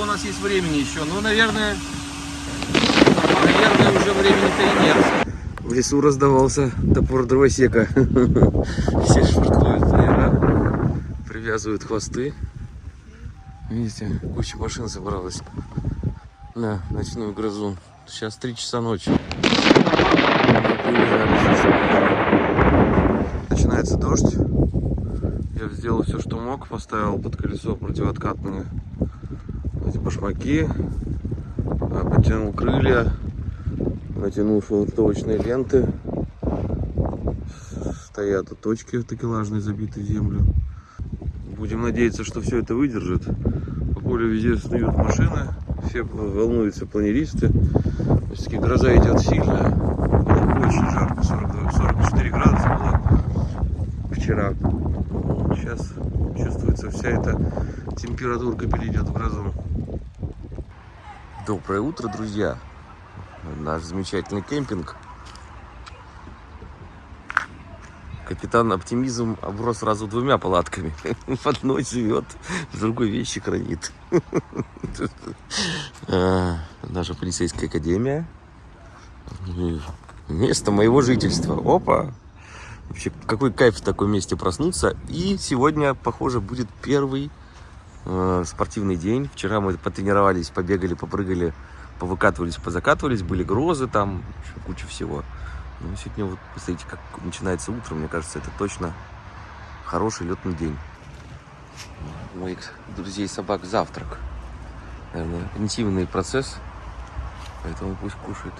У нас есть времени еще, ну, наверное, наверное, уже времени-то и нет. В лесу раздавался топор дровосека. Все швартуют наверное, привязывают хвосты. Видите, куча машин собралась на ночную грозу. Сейчас 3 часа ночи. Начинается дождь. Я сделал все, что мог. Поставил под колесо противооткатные башмаки. а, Подтянул крылья. Натянул швартовочные ленты. Стоят точки такелажные, забитые в землю. Будем надеяться, что все это выдержит. По полю везде снуют машины. Все волнуются планеристы. Все-таки гроза идет сильная. Было очень жарко. 42, 44 градуса было вчера. Сейчас чувствуется вся эта температурка перейдет в грозу. Доброе утро, друзья! Наш замечательный кемпинг. Капитан Оптимизм оброс сразу двумя палатками. В одной живет, в другой вещи хранит. А, Наша полицейская академия. Место моего жительства. Опа! Вообще, какой кайф в таком месте проснуться. И сегодня, похоже, будет первый э, спортивный день. Вчера мы потренировались, побегали, попрыгали, повыкатывались, позакатывались. Были грозы там, куча всего. Ну, сегодня вот, посмотрите, как начинается утро. Мне кажется, это точно хороший летный день. Моих друзей собак завтрак. Наверное, интимный процесс. Поэтому пусть кушают.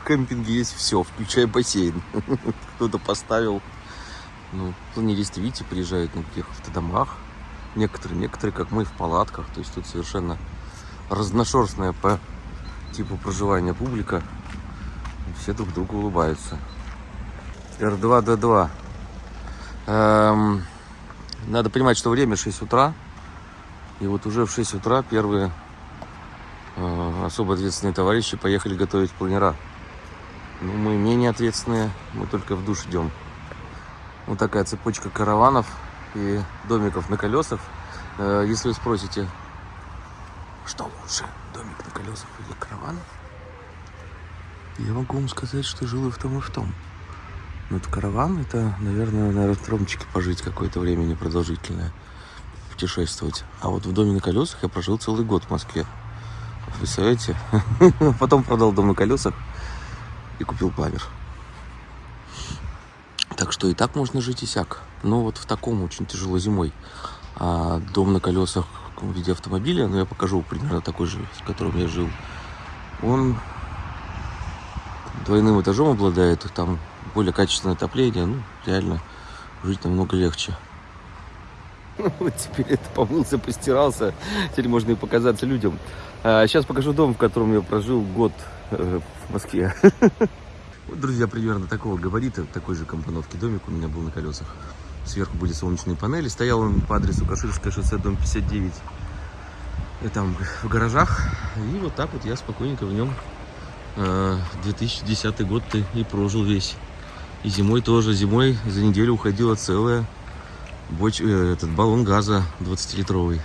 В кемпинге есть все, включая бассейн. Кто-то поставил. Ну, планеристы, видите, приезжают на каких автодомах. Некоторые, некоторые, как мы, в палатках. То есть тут совершенно разношерстная по типу проживания публика. Все друг другу улыбаются. R2D2. Эм, надо понимать, что время 6 утра. И вот уже в 6 утра первые э, особо ответственные товарищи поехали готовить планера. Ну, мы менее ответственные, мы только в душ идем. Вот такая цепочка караванов и домиков на колесах. Э, Если вы спросите, что лучше, домик на колесах или караван? Я могу вам сказать, что жил и в том, и в том. Но это караван, это, наверное, на аэродромчике пожить какое-то время непродолжительное, путешествовать. А вот в доме на колесах я прожил целый год в Москве. Представляете? Потом продал дом на колесах и купил памер. Что и так можно жить и сяк. Но вот в таком очень тяжело зимой. А дом на колесах в виде автомобиля, ну я покажу примерно такой же, в котором я жил, он двойным этажом обладает, там более качественное отопление, ну реально жить намного легче. Вот теперь это помылся, постирался, теперь можно и показаться людям. А сейчас покажу дом, в котором я прожил год э, в Москве. Вот, друзья, примерно такого габарита, такой же компоновки домик у меня был на колесах. Сверху были солнечные панели. Стоял он по адресу Каширское шоссе, дом 59. И там в гаражах. И вот так вот я спокойненько в нем э, 2010 год -то и прожил весь. И зимой тоже. Зимой за неделю уходила целая боч... э, этот баллон газа 20-литровый.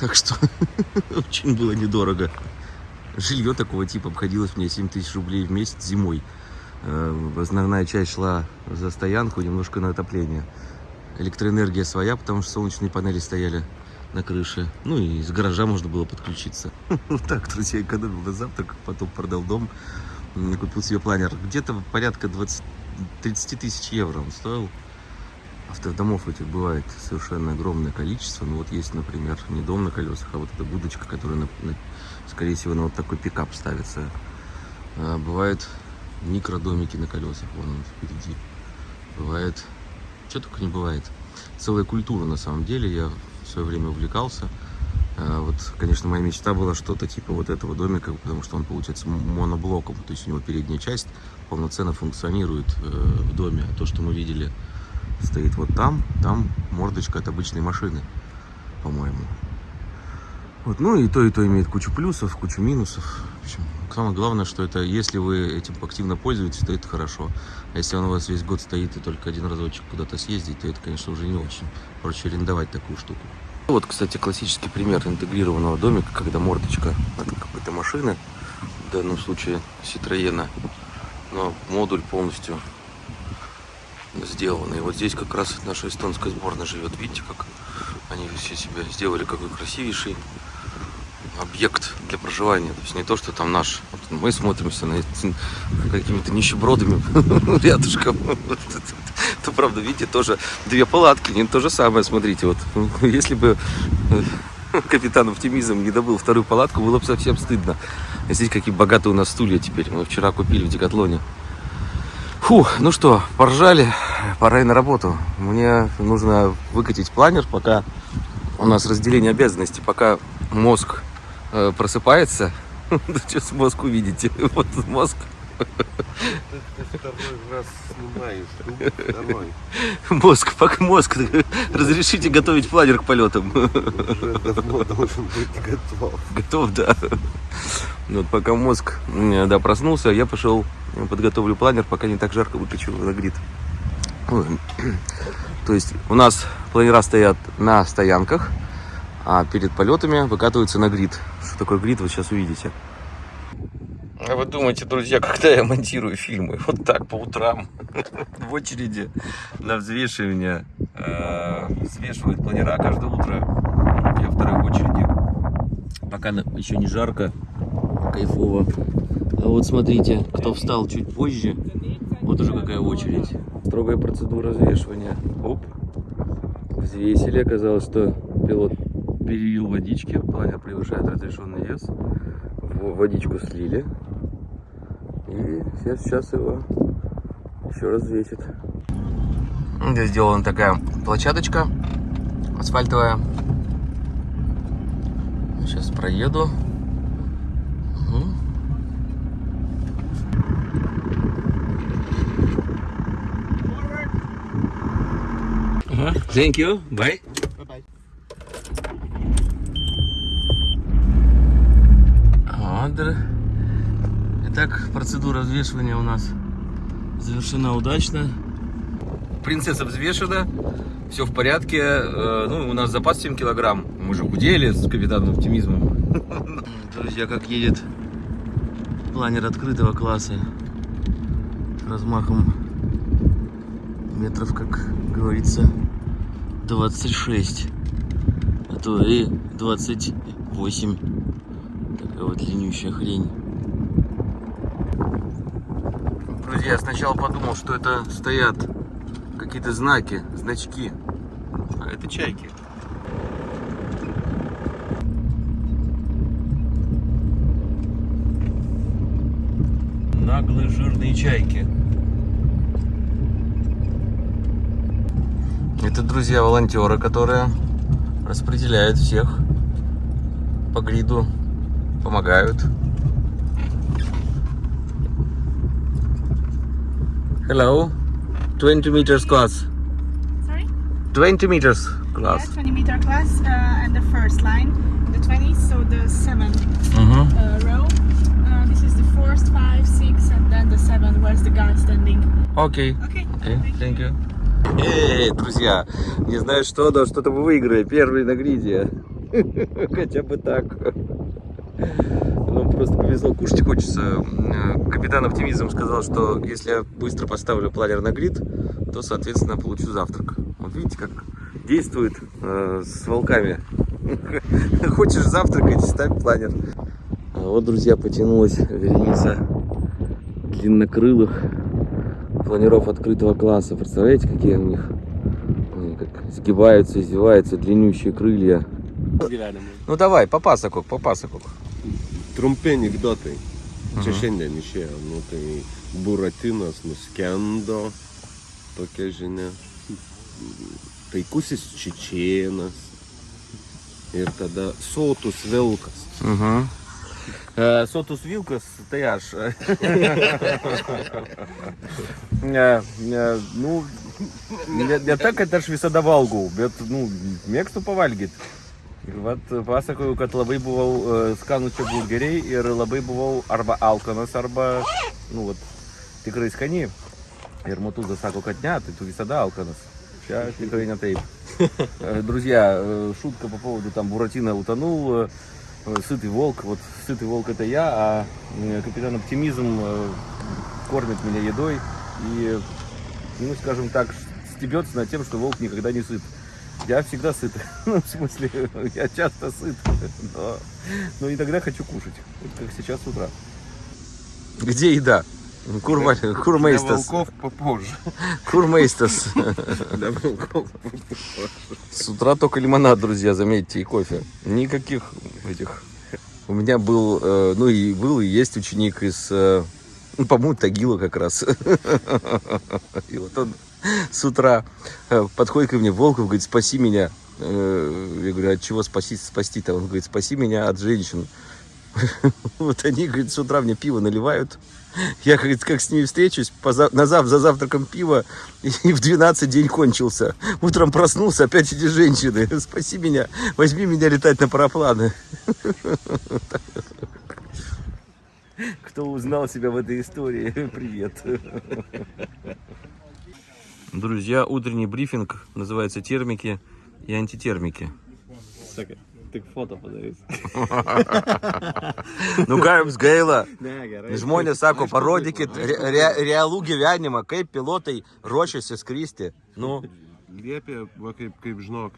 Так что очень было недорого. Жилье такого типа обходилось мне 7 тысяч рублей в месяц зимой. Э, Основная часть шла за стоянку, немножко на отопление. Электроэнергия своя, потому что солнечные панели стояли на крыше. Ну и из гаража можно было подключиться. Вот так, друзья, экономил на завтрак, потом продал дом, купил себе планер. Где-то порядка 20, 30 тысяч евро он стоил. Автодомов этих бывает совершенно огромное количество. Ну вот есть, например, не дом на колесах, а вот эта будочка, которая, на- на- скорее всего, на вот такой пикап ставится. А, Бывают микродомики на колесах, вон он впереди. Бывает, что только не бывает. Целая культура на самом деле, я в свое время увлекался. А, Вот, конечно, моя мечта была что-то типа вот этого домика, потому что он получается моноблоком, то есть у него передняя часть полноценно функционирует э, в доме. А то, что мы видели, стоит вот там, там мордочка от обычной машины, по-моему. Вот, ну и то, и то имеет кучу плюсов, кучу минусов. В общем, самое главное, что это, если вы этим активно пользуетесь, то это хорошо. А если он у вас весь год стоит и только один разочек куда-то съездить, то это, конечно, уже не очень. Проще арендовать такую штуку. Вот, кстати, классический пример интегрированного домика, когда мордочка от какой-то машины, в данном случае Ситроена, но модуль полностью сделанный. Вот здесь как раз наша эстонская сборная живет. Видите, как они все себя сделали, какой красивейший объект для проживания. То есть не то, что там наш. Вот мы смотримся на какими-то нищебродами рядышком. То правда, видите, тоже две палатки, не то же самое. Смотрите, вот если бы э, капитан оптимизм не добыл вторую палатку, было бы совсем стыдно. Здесь какие богатые у нас стулья теперь. Мы вчера купили в Декатлоне. Фу, ну что, поржали, пора и на работу. Мне нужно выкатить планер, пока у нас разделение обязанностей, пока мозг э, просыпается. Сейчас мозг увидите. Вот мозг. Мозг, пока мозг. Разрешите готовить планер к полетам. готов. Готов, да. Вот пока мозг да, проснулся, я пошел подготовлю планер, пока не так жарко выключу на грид. То есть у нас планера стоят на стоянках, а перед полетами выкатываются на грид. Что такое грид, вы сейчас увидите. А вы думаете, друзья, когда я монтирую фильмы? Вот так, по утрам, в очереди на взвешивание. Э, взвешивают планера каждое утро. Я второй в очереди. Пока еще не жарко, кайфово. А вот смотрите, кто встал чуть позже, вот уже какая очередь. Строгая процедура взвешивания. Оп. Взвесили, оказалось, что пилот перелил водички, планер превышает разрешенный вес. Водичку слили. И сейчас, его еще раз взвесит. Здесь сделана такая площадочка асфальтовая. Сейчас проеду. Thank you. Bye. Вот. Итак, процедура взвешивания у нас завершена удачно. Принцесса взвешена, все в порядке. Э, ну, у нас запас 7 килограмм. Мы же худели с капитаном оптимизмом. Друзья, как едет планер открытого класса размахом метров, как говорится, 26, а то и 28. Такая вот длиннющая хрень. Друзья, сначала подумал, что это стоят какие-то знаки, значки. А это чайки. Наглые жирные чайки. Это, друзья, волонтеры, которые распределяют всех по гриду, помогают. Hello, 20 meters class. Sorry? 20 meters class. Yeah, 20 meter class uh, and the first line. The 20, so the 7 Угу. uh, row. Uh, this is the first, 5, 6, and then the 7 where's the guy standing. Окей. Okay. Окей, thank you. Эй, друзья, не знаю что, но что-то мы выиграли. Первый на гриде. Хотя бы так. Нам просто повезло, кушать хочется. Э, Капитан Оптимизм сказал, что если я быстро поставлю планер на грид, то, соответственно, получу завтрак. Вот видите, как действует э, с волками. Хочешь завтракать, ставь планер. А вот, друзья, потянулась вереница длиннокрылых планеров открытого класса. Представляете, какие у них они как сгибаются, извиваются, длиннющие крылья. Ну давай, по пасоку, по пасоку. trumpi anegdotai. Čia mhm. šiandien išėjo, nu tai buratinas nuskendo, tokia žinia. Taikusis čičienas ir tada sotus vilkas. Mhm. E, sotus vilkas, tai aš. ne, ne, nu, ne, ne ta, kad aš visada valgau, bet nu, mėgstu pavalgyti. Vat pasakoju, kad labai buvau skanų čia burgeriai ir labai buvau arba alkanas, arba, nu, vat, tikrai skani. Ir Матуза sako, kad ne, tai tu visada alkanas. Сейчас tikrai не taip. Э, Друзья, э, шутка по поводу там Буратино утонул, э, сытый волк. Вот сытый волк это я, а э, капитан Оптимизм э, кормит меня едой и, ну, скажем так, стебется над тем, что волк никогда не сыт. Я всегда сыт. Ну, в смысле, я часто сыт. Но, но иногда хочу кушать. Вот как сейчас с утра. Где еда? Курма, Для курмейстас. волков попозже. Курмейстас. Для волков С утра только лимонад, друзья, заметьте, и кофе. Никаких этих. У меня был, э, ну и был, и есть ученик из, э, ну, по-моему, Тагила как раз. И вот он с утра э, подходит ко мне, Волков, говорит, спаси меня. Э, Я говорю, от чего спаси, спасти-то? Он говорит, спаси меня от женщин. Вот они, говорит, с утра мне пиво наливают. Я, говорит, как с ними встречусь, на за завтраком пива, и в 12 день кончился. Утром проснулся, опять эти женщины. Спаси меня, возьми меня летать на парапланы. Кто узнал себя в этой истории, привет. Друзья, утренний брифинг называется термики и антитермики. Padarys. Nu ką jums gaila? Ne, gerai. Žmonės sako, parodykit re, re, realų gyvenimą, kaip pilotai ruošiasi skristi. Nu, Liepė, va kaip, kaip žinok,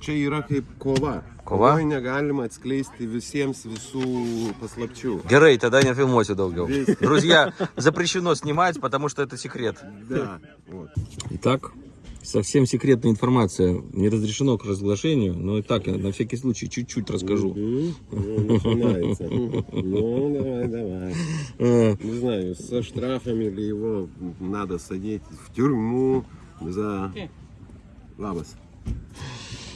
čia yra kaip kova. Kova? Kovoj negalima atskleisti visiems visų paslapčių. Герей, тогда не фильмосе долго. Друзья, запрещено снимать, потому что это секрет. Да. Вот. Итак, совсем секретная информация. Не разрешено к разглашению, но и так, я на всякий случай, чуть-чуть расскажу. Мгм. Ну, начинается. Ну, давай, давай. Э, Не знаю, со штрафами ли его надо садить в тюрьму за... Лабас.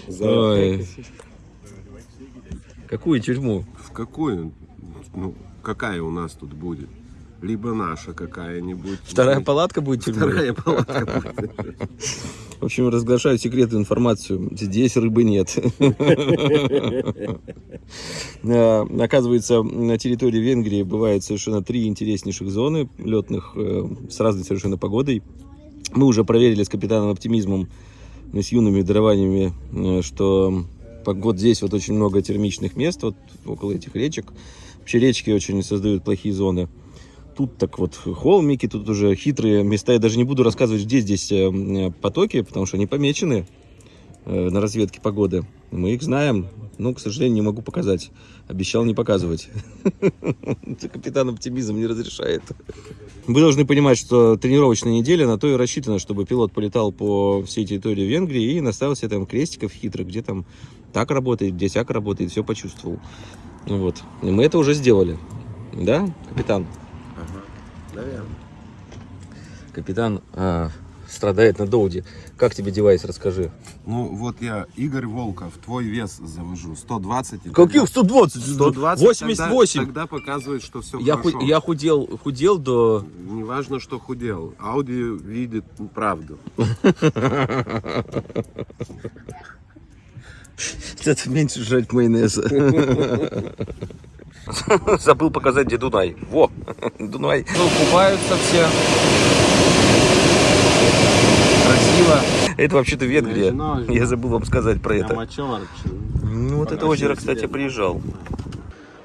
За... Какую тюрьму? В какую? Ну, какая у нас тут будет? Либо наша какая-нибудь. Вторая палатка будет тюрьмой? Вторая палатка будет. В общем, разглашаю секретную информацию. Здесь рыбы нет. Э, Оказывается, на территории Венгрии бывает совершенно три интереснейших зоны летных э, с разной совершенно погодой. Мы уже проверили с капитаном оптимизмом и с юными дарованиями, э, что вот здесь вот очень много термичных мест, вот около этих речек. Вообще речки очень создают плохие зоны. Тут так вот холмики, тут уже хитрые места. Я даже не буду рассказывать, где здесь э, потоки, потому что они помечены э, на разведке погоды. Мы их знаем, но, к сожалению, не могу показать. Обещал не показывать. Капитан оптимизм не разрешает. Вы должны понимать, что тренировочная неделя на то и рассчитана, чтобы пилот полетал по всей территории Венгрии и наставил себе там крестиков хитрых, где там так работает, где сяк работает, все почувствовал. Ну Вот. И мы это уже сделали. Да, капитан? Наверное. Капитан а, страдает на доуде. Как тебе девайс, расскажи. Ну, вот я, Игорь Волков, твой вес завожу. 120. и Каких тогда- 120? 120? 88. Тогда, тогда показывает, что все Я, хорошо. ху- я худел, худел до... Не важно, что худел. Ауди видит правду. Это меньше жрать майонеза. Забыл показать, где Дунай. Во, Дунай. Ну, купаются все. Красиво. Это вообще-то Венгрия. Я забыл вам сказать про это. Ну, вот это озеро, кстати, приезжал.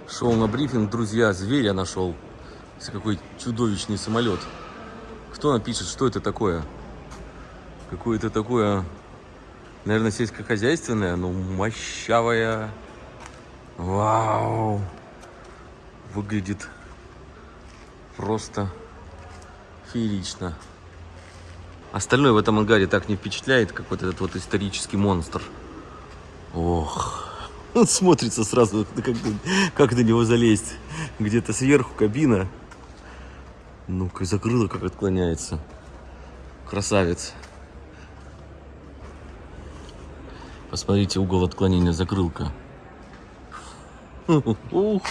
Шел на брифинг, друзья, зверя нашел. Какой чудовищный самолет. Кто напишет, что это такое? Какое-то такое, наверное, сельскохозяйственное, но мощавое. Вау! Выглядит просто феерично. Остальное в этом ангаре так не впечатляет, как вот этот вот исторический монстр. Ох. Он смотрится сразу, как, как на него залезть. Где-то сверху кабина. Ну-ка, закрыло, как отклоняется. Красавец. Посмотрите угол отклонения закрылка. Ух.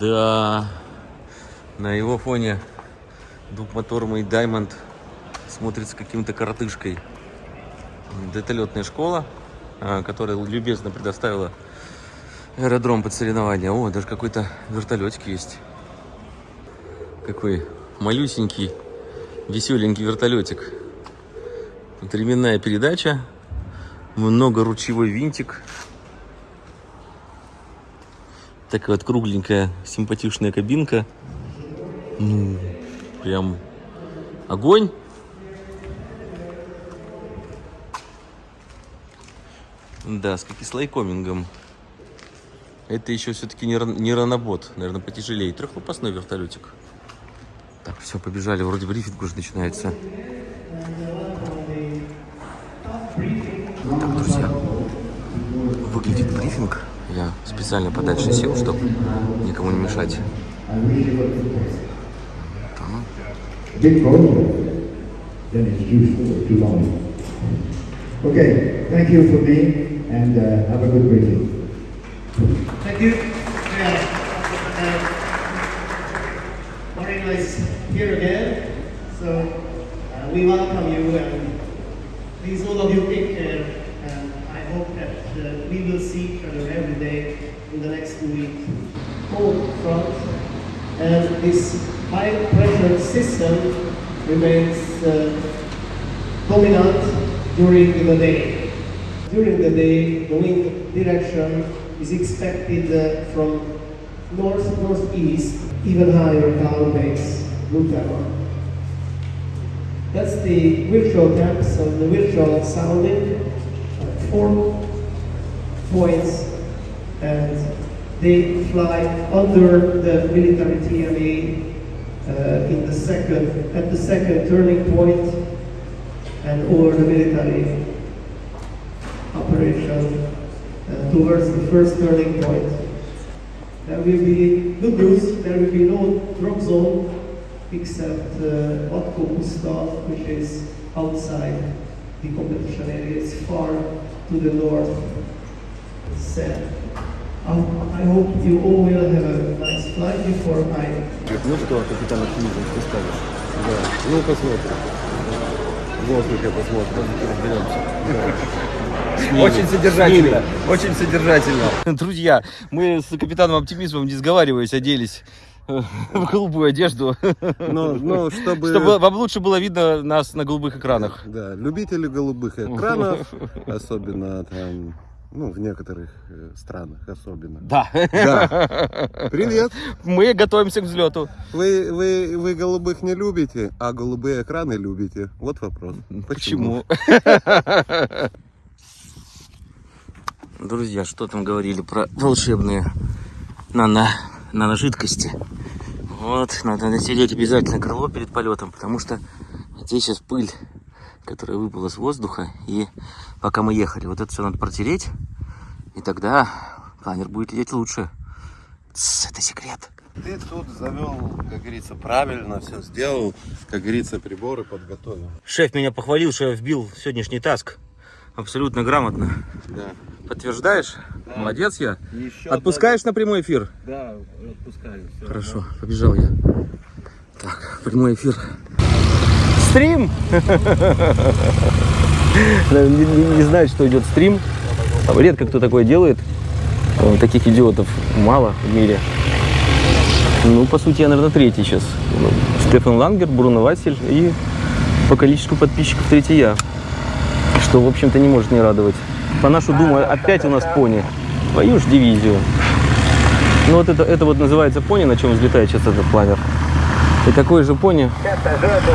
Да. На его фоне двухмоторный Diamond смотрится каким-то коротышкой. Детолетная школа, а, которая любезно предоставила аэродром под соревнования. О, даже какой-то вертолетик есть. Какой малюсенький, веселенький вертолетик. Тут ременная передача, много ручевой винтик. Такая вот кругленькая, симпатичная кабинка. Ну, прям огонь. Да, с кислайкомингом. Это еще все-таки не, не ранобот, наверное, потяжелее. Трехлопастной вертолетик. Так, все, побежали. Вроде брифинг уже начинается. Так, друзья, выглядит брифинг. Я специально подальше сел, чтобы никому не мешать. get going, then it's too, too long. Okay, thank you for being and uh, have a good weekend. Thank you. Yeah. Uh, Marino is here again, so uh, we welcome you and please all of you take care and I hope that uh, we will see each other every day in the next two weeks. Hold front and this high pressure system remains uh, dominant during the day. During the day, the wind direction is expected uh, from north northeast, even higher cloud base, whatever. That's the virtual temps of the virtual sounding, four points, and they fly under the military TMA in the second at the second turning point and over the military operation uh, towards the first turning point. There will be good news, there will be no drop zone except uh, Otko Ustav, which is outside the competition area, it's far to the north. Um, I hope you all will have a nice flight before I Ну что, капитан оптимизм, что скажешь? Да. Ну, посмотрим. В воздухе посмотрим, разберемся. Очень содержательно. Очень содержательно. Друзья, мы с капитаном оптимизмом, не сговариваясь, оделись в голубую одежду, Но, но чтобы... чтобы вам лучше было видно нас на голубых экранах. Да, любители голубых экранов, особенно там, ну, в некоторых э, странах особенно. Да. Да. Привет! Мы готовимся к взлету. Вы, вы, вы голубых не любите, а голубые экраны любите. Вот вопрос. Почему? Друзья, что там говорили про волшебные нано, наножидкости? Вот, надо натереть обязательно крыло перед полетом, потому что здесь сейчас пыль, которая выпала с воздуха, и пока мы ехали, вот это все надо протереть, и тогда планер будет лететь лучше. Тс, это секрет. Ты тут завел, как говорится, правильно все сделал. Как говорится, приборы подготовил. Шеф меня похвалил, что я вбил сегодняшний таск абсолютно грамотно. Да. Подтверждаешь? Молодец я. Еще Отпускаешь на прямой эфир? Да, отпускаю. Всё. Хорошо, побежал я. Так, прямой эфир. Стрим! Не, не- знает, что идет стрим. Редко кто такое делает. Э, Таких идиотов мало в мире. Ну, по сути, я, наверное, третий сейчас. Ну, Стефан Лангер, Бруно Василь и по количеству подписчиков третий я. Что, в общем-то, не может не радовать. По нашу думу, опять у нас пони. Твою ж дивизию. Ну вот это, это вот называется пони, на чем взлетает сейчас этот планер. И такой же пони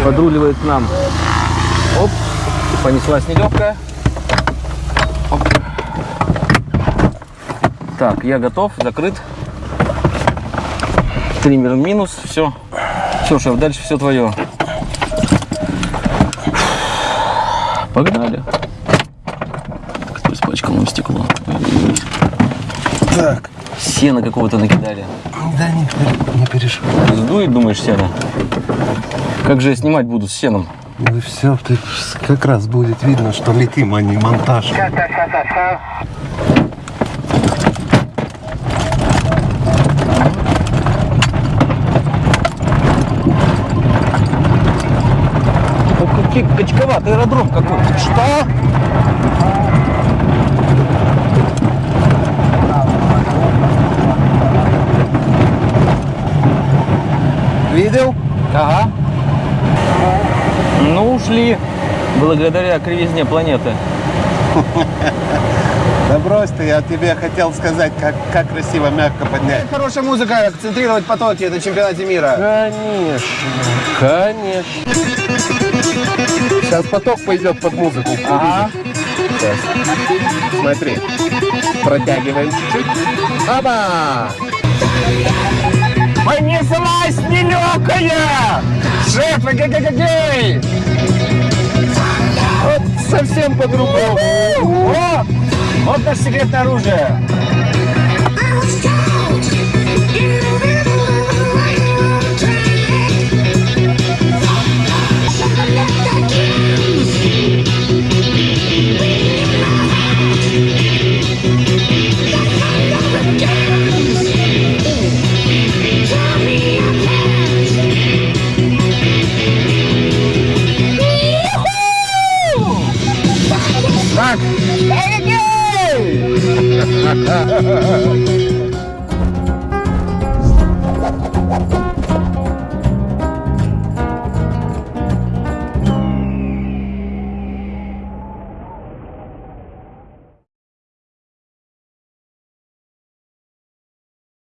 подруливает к нам. Оп, понеслась нелегкая. Оп. Так, я готов, закрыт. Триммер минус, все. Все, шеф, дальше все твое. Погнали. Кто испачкал нам стекло? Так, Сено какого-то накидали. да не, не переживай. Сдует, думаешь, сено? Как же я снимать буду с сеном? Ну все, ты как раз будет видно, что летим, а не монтаж. Какие, Махачковат, аэродром какой-то. Что? Видел? Ага. Ну, ушли. Благодаря кривизне планеты. Да брось ты, я тебе хотел сказать, как, как красиво мягко поднять. Хорошая музыка, концентрировать потоки на чемпионате мира. Конечно, конечно. Сейчас поток пойдет под музыку. Ага. Сейчас. Смотри. Протягиваем чуть-чуть. Оба! Понеслась нелегкая! Шеф, гей Вот совсем по-другому. Вот наше секретное оружие.